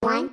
One,